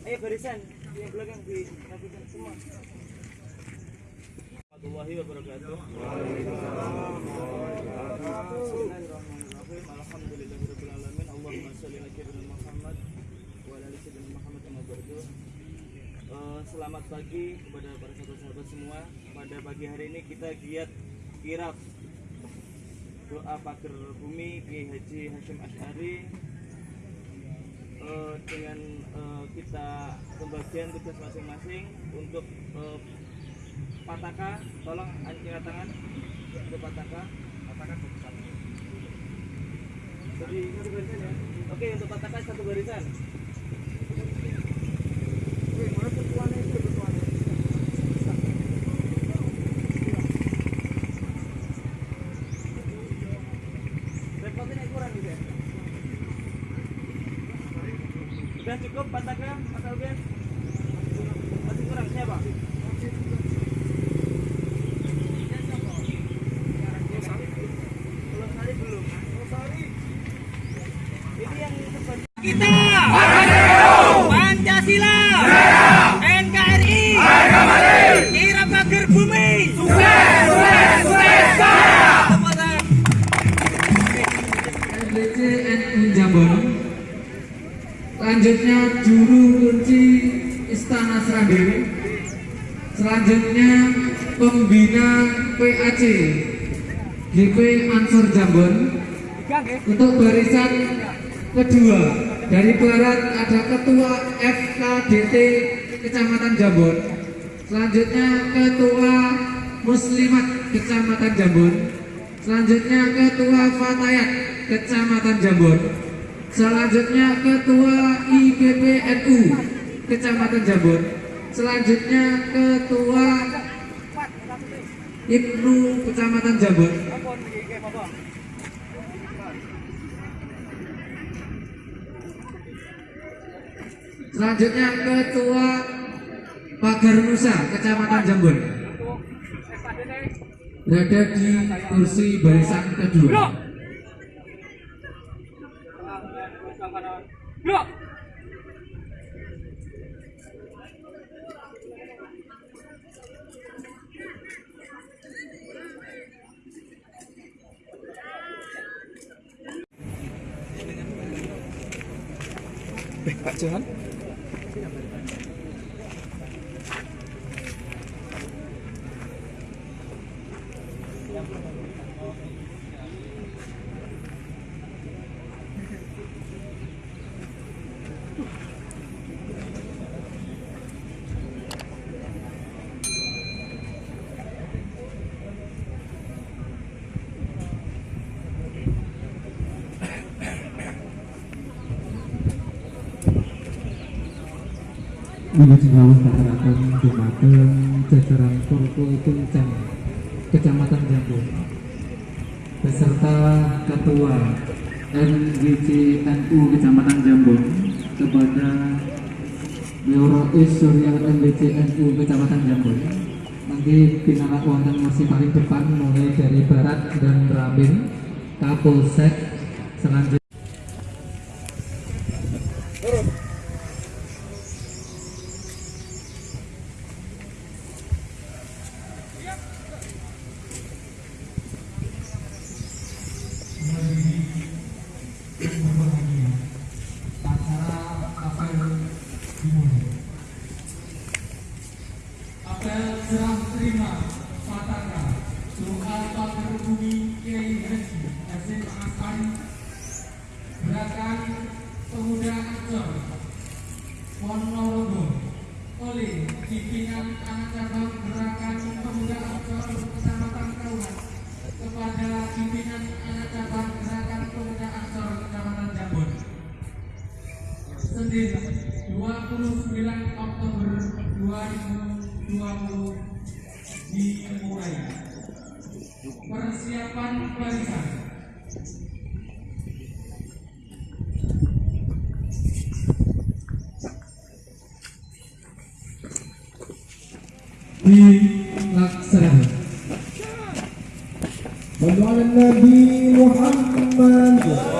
barisan di belakang di semua. Warahmatullahi wabarakatuh. Eh, Selamat pagi kepada para sahabat-sahabat semua. Pada pagi hari ini kita giat kirap. Doa pagar bumi Kiai Haji Hashim Ash'ari eh, dengan eh, kita pembagian tugas masing-masing untuk eh, pataka tolong angkat tangan. Untuk pataka. Pataka satu satu jadi satu barisan ya? Oke untuk pataka satu barisan Sudah cukup pataka Mas Albian? Ansor Jambon Untuk barisan kedua dari barat ada ketua FKDT Kecamatan Jambon. Selanjutnya ketua Muslimat Kecamatan Jambon. Selanjutnya ketua Fatayat Kecamatan Jambon. Selanjutnya ketua IGPNU Kecamatan Jambon. Selanjutnya ketua Ibnu Kecamatan Jambon Selanjutnya ketua Pagar Nusa Kecamatan Jambon berada di kursi barisan kedua. Blok. Pak Johan Wilayah Singawang Batarakan Dumateng jajaran Purko Puncang Kecamatan Jambon beserta Ketua NGC NU Kecamatan Jambon kepada Neurois Surya NGC NU Kecamatan Jambon nanti pinalak wonten masih paling depan mulai dari barat dan Rabin Kapolsek selanjutnya doa pagar bumi Kiai Haji Hasim Asari gerakan pemuda Ancol Ponorogo oleh pimpinan anak cabang gerakan pemuda Ancol Kecamatan Kauman kepada pimpinan anak cabang gerakan pemuda Ancol Kecamatan Jambon Senin 29 Oktober 2020 dimulai Persiapan barisan. dilaksanakan. Pendoa Nabi Muhammad.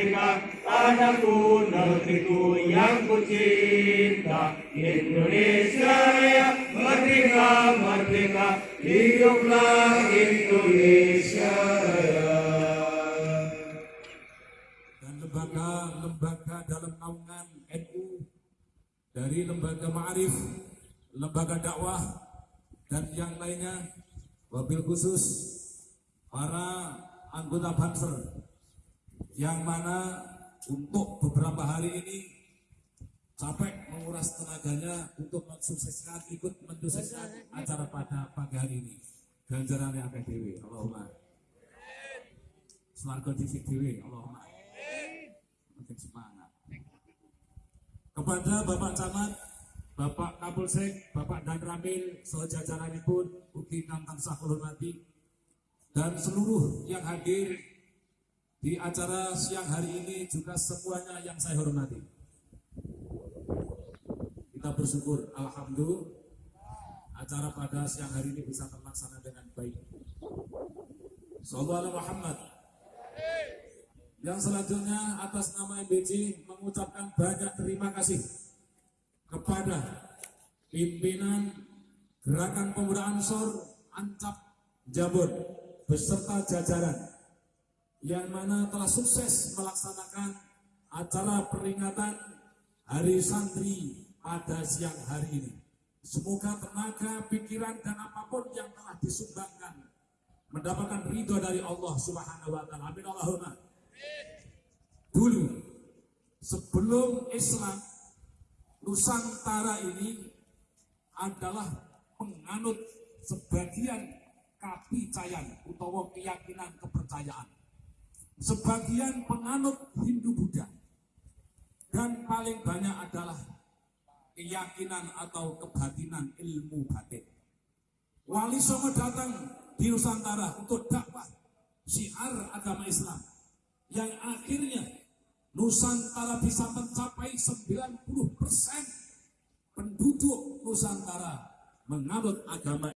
Tanahku, negeriku yang ku cinta Indonesia Raya Merdeka, merdeka Hiduplah Indonesia Raya. Dan lembaga-lembaga dalam naungan NU dari lembaga ma'arif, lembaga dakwah dan yang lainnya wabil khusus para anggota Banser yang mana untuk beberapa hari ini capek menguras tenaganya untuk mensukseskan ikut mensukseskan acara pada pagi hari ini. Ganjarannya akeh dewi Allahumma Swarga di dewi Allahumma makin semangat. Kepada Bapak Camat, Bapak Kapolsek, Bapak Dan Ramil, sejajaranipun, ugi kang tansah kula hormati, dan seluruh yang hadir di acara siang hari ini juga semuanya yang saya hormati. Kita bersyukur, Alhamdulillah, acara pada siang hari ini bisa terlaksana dengan baik. Sallallahu Muhammad. Yang selanjutnya atas nama MBC mengucapkan banyak terima kasih kepada pimpinan Gerakan Pemuda Ansor Ancap Jabon beserta jajaran yang mana telah sukses melaksanakan acara peringatan Hari Santri pada siang hari ini. Semoga tenaga, pikiran, dan apa pun yang telah disumbangkan mendapatkan ridho dari Allah Subhanahu wa taala. Amin Allahumma. Dulu sebelum Islam Nusantara ini adalah menganut sebagian kapicayan utawa keyakinan kepercayaan. Sebagian penganut Hindu Buddha dan paling banyak adalah keyakinan atau kebatinan ilmu batin. Wali Songo datang di Nusantara untuk dakwah syiar agama Islam yang akhirnya Nusantara bisa mencapai 90% penduduk Nusantara menganut agama